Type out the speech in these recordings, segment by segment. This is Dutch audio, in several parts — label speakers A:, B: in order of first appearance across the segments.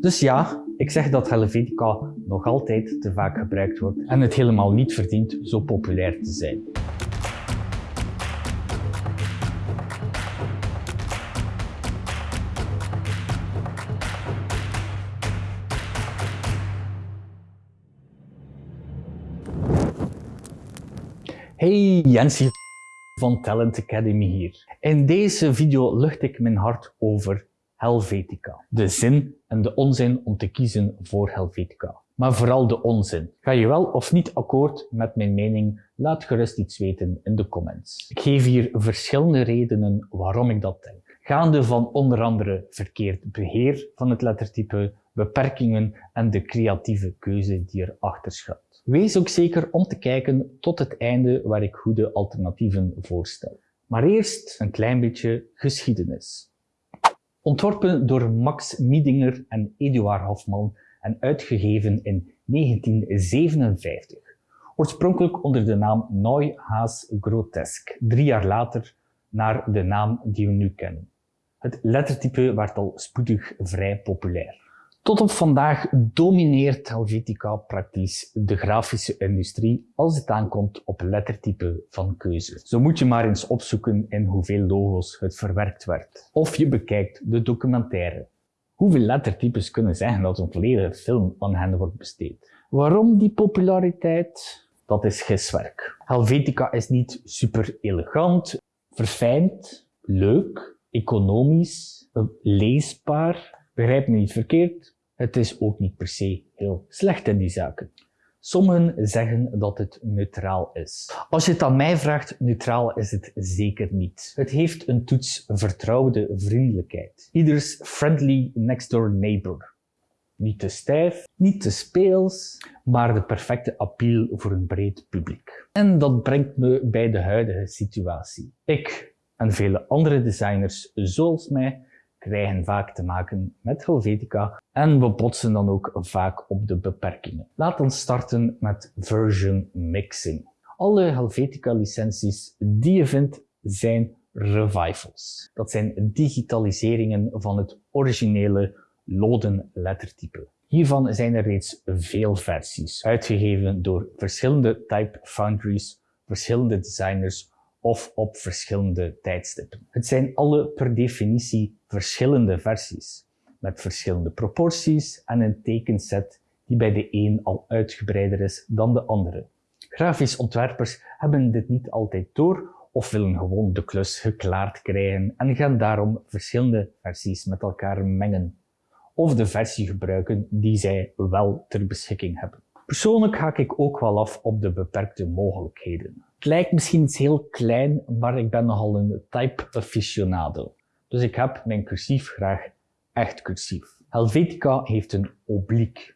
A: Dus ja, ik zeg dat Helvetica nog altijd te vaak gebruikt wordt en het helemaal niet verdient zo populair te zijn. Hey, Jensie van Talent Academy hier. In deze video lucht ik mijn hart over Helvetica. De zin en de onzin om te kiezen voor Helvetica. Maar vooral de onzin. Ga je wel of niet akkoord met mijn mening? Laat gerust iets weten in de comments. Ik geef hier verschillende redenen waarom ik dat denk. Gaande van onder andere verkeerd beheer van het lettertype, beperkingen en de creatieve keuze die erachter schuilt. Wees ook zeker om te kijken tot het einde waar ik goede alternatieven voorstel. Maar eerst een klein beetje geschiedenis. Ontworpen door Max Miedinger en Eduard Hofman en uitgegeven in 1957. Oorspronkelijk onder de naam Neuhaus Grotesque, drie jaar later naar de naam die we nu kennen. Het lettertype werd al spoedig vrij populair. Tot op vandaag domineert Helvetica praktisch de grafische industrie als het aankomt op lettertype van keuze. Zo moet je maar eens opzoeken in hoeveel logo's het verwerkt werd. Of je bekijkt de documentaire. Hoeveel lettertypes kunnen zeggen dat een volledige film aan hen wordt besteed? Waarom die populariteit? Dat is giswerk. Helvetica is niet super elegant, verfijnd, leuk, economisch, leesbaar. Begrijp me niet verkeerd, het is ook niet per se heel slecht in die zaken. Sommigen zeggen dat het neutraal is. Als je het aan mij vraagt, neutraal is het zeker niet. Het heeft een toets vertrouwde vriendelijkheid. Ieders friendly next door neighbor. Niet te stijf, niet te speels, maar de perfecte appeal voor een breed publiek. En dat brengt me bij de huidige situatie. Ik en vele andere designers zoals mij krijgen vaak te maken met Helvetica en we botsen dan ook vaak op de beperkingen. Laten we starten met version mixing. Alle Helvetica licenties die je vindt zijn revivals. Dat zijn digitaliseringen van het originele loden lettertype. Hiervan zijn er reeds veel versies, uitgegeven door verschillende type foundries, verschillende designers of op verschillende tijdstippen. Het zijn alle per definitie verschillende versies, met verschillende proporties en een tekenset die bij de een al uitgebreider is dan de andere. Grafisch ontwerpers hebben dit niet altijd door of willen gewoon de klus geklaard krijgen en gaan daarom verschillende versies met elkaar mengen of de versie gebruiken die zij wel ter beschikking hebben. Persoonlijk haak ik ook wel af op de beperkte mogelijkheden. Het lijkt misschien iets heel klein, maar ik ben nogal een type aficionado. Dus ik heb mijn cursief graag echt cursief. Helvetica heeft een oblique.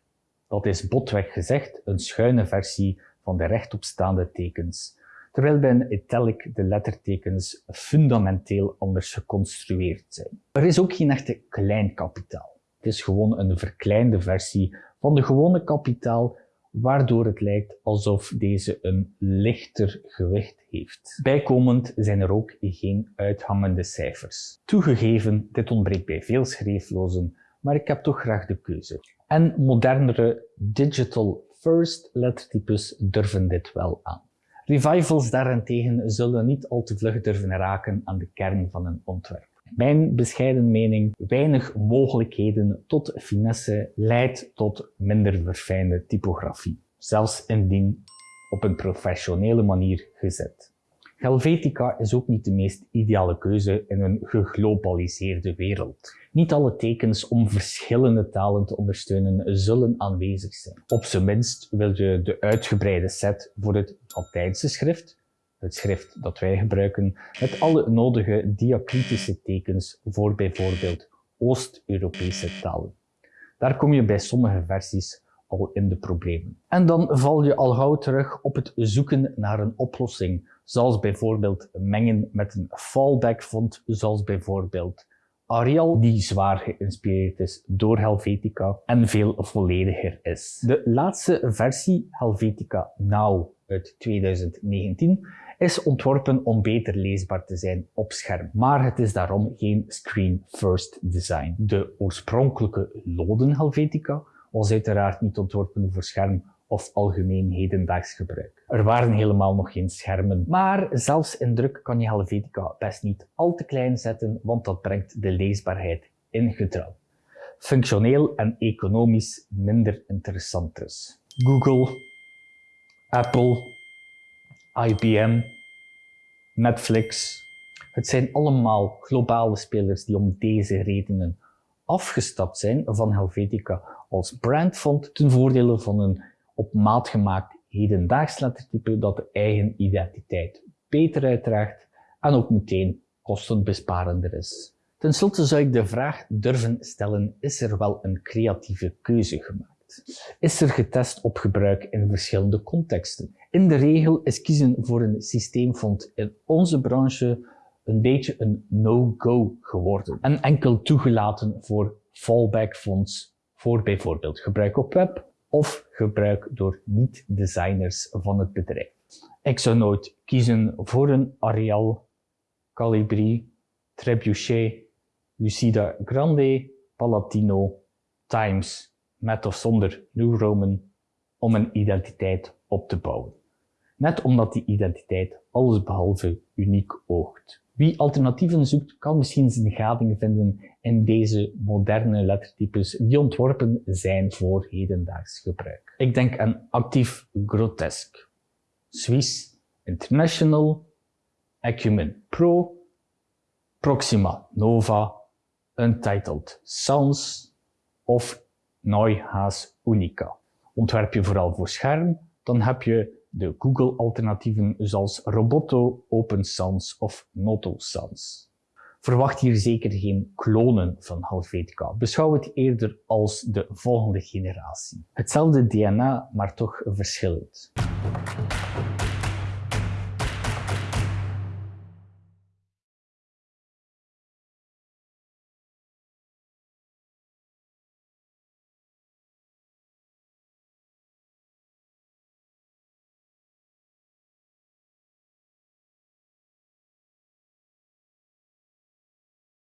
A: Dat is botweg gezegd een schuine versie van de rechtopstaande tekens, terwijl bij een italic de lettertekens fundamenteel anders geconstrueerd zijn. Er is ook geen echte klein kapitaal. Het is gewoon een verkleinde versie van de gewone kapitaal waardoor het lijkt alsof deze een lichter gewicht heeft. Bijkomend zijn er ook geen uithangende cijfers. Toegegeven, dit ontbreekt bij veel schreeflozen, maar ik heb toch graag de keuze. En modernere digital first lettertypes durven dit wel aan. Revivals daarentegen zullen niet al te vlug durven raken aan de kern van een ontwerp. Mijn bescheiden mening, weinig mogelijkheden tot finesse leidt tot minder verfijnde typografie, zelfs indien op een professionele manier gezet. Helvetica is ook niet de meest ideale keuze in een geglobaliseerde wereld. Niet alle tekens om verschillende talen te ondersteunen zullen aanwezig zijn. Op zijn minst wil je de uitgebreide set voor het Latijnse schrift, het schrift dat wij gebruiken, met alle nodige diacritische tekens voor bijvoorbeeld Oost-Europese talen. Daar kom je bij sommige versies al in de problemen. En dan val je al gauw terug op het zoeken naar een oplossing, zoals bijvoorbeeld mengen met een fallback font, zoals bijvoorbeeld Arial, die zwaar geïnspireerd is door Helvetica en veel vollediger is. De laatste versie, Helvetica Now uit 2019, is ontworpen om beter leesbaar te zijn op scherm, maar het is daarom geen screen-first design. De oorspronkelijke loden Helvetica was uiteraard niet ontworpen voor scherm of algemeen hedendaags gebruik. Er waren helemaal nog geen schermen, maar zelfs in druk kan je Helvetica best niet al te klein zetten, want dat brengt de leesbaarheid in gedrang. Functioneel en economisch minder interessant dus. Google, Apple, IBM, Netflix. Het zijn allemaal globale spelers die om deze redenen afgestapt zijn van Helvetica als brandfont ten voordele van een op maat gemaakt hedendaags lettertype dat de eigen identiteit beter uitdraagt en ook meteen kostenbesparender is. Ten slotte zou ik de vraag durven stellen, is er wel een creatieve keuze gemaakt? Is er getest op gebruik in verschillende contexten? In de regel is kiezen voor een systeemfond in onze branche een beetje een no-go geworden en enkel toegelaten voor fallback fonds voor bijvoorbeeld gebruik op web of gebruik door niet-designers van het bedrijf. Ik zou nooit kiezen voor een Arial, Calibri, Trebuchet, Lucida Grande, Palatino, Times, met of zonder New Roman, om een identiteit op te bouwen. Net omdat die identiteit allesbehalve uniek oogt. Wie alternatieven zoekt, kan misschien zijn gading vinden in deze moderne lettertypes die ontworpen zijn voor hedendaags gebruik. Ik denk aan Actief Grotesque, Swiss International, Acumen Pro, Proxima Nova, Untitled Sounds of Neuhaus Unica. Ontwerp je vooral voor scherm, dan heb je de Google-alternatieven zoals Roboto, Open Sans of Noto Sans. Verwacht hier zeker geen klonen van Helvetica. Beschouw het eerder als de volgende generatie. Hetzelfde DNA, maar toch verschillend.